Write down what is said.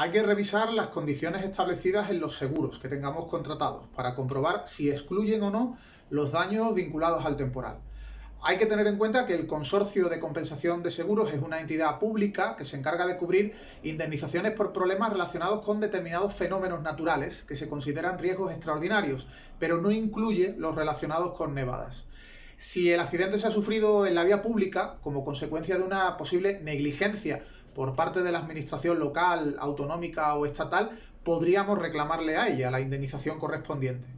Hay que revisar las condiciones establecidas en los seguros que tengamos contratados para comprobar si excluyen o no los daños vinculados al temporal. Hay que tener en cuenta que el Consorcio de Compensación de Seguros es una entidad pública que se encarga de cubrir indemnizaciones por problemas relacionados con determinados fenómenos naturales que se consideran riesgos extraordinarios, pero no incluye los relacionados con nevadas. Si el accidente se ha sufrido en la vía pública como consecuencia de una posible negligencia por parte de la administración local, autonómica o estatal, podríamos reclamarle a ella la indemnización correspondiente.